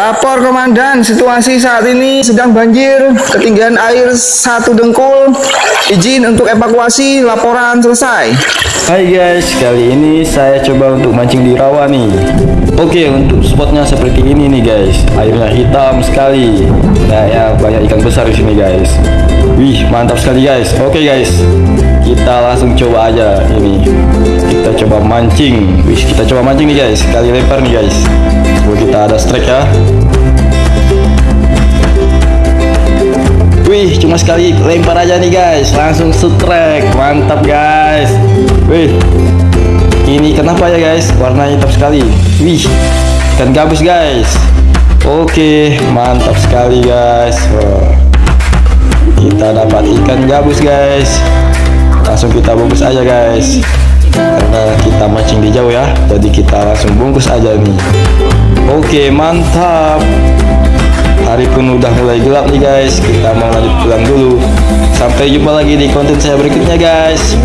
Lapor komandan, situasi saat ini sedang banjir, ketinggian air satu dengkul. Izin untuk evakuasi, laporan selesai. Hai guys, kali ini saya coba untuk mancing di rawa nih. Oke, untuk spotnya seperti ini nih guys. Airnya hitam sekali. Nah, ya banyak ikan besar di sini guys. Wih, mantap sekali guys. Oke guys, kita langsung coba aja ini. Kita coba mancing. Wih, kita coba mancing nih guys. Kali lempar nih guys. Coba kita ada strike ya. Wih, cuma sekali lempar aja nih guys, langsung strike, mantap guys. Wih, ini kenapa ya guys? Warnanya hitam sekali. Wih, ikan gabus guys. Oke, mantap sekali guys. Kita dapat ikan gabus guys. Langsung kita bungkus aja guys. Karena kita mancing di jauh ya, jadi kita langsung bungkus aja nih. Oke, mantap. Hari pun udah mulai gelap nih guys Kita mau lanjut pulang dulu Sampai jumpa lagi di konten saya berikutnya guys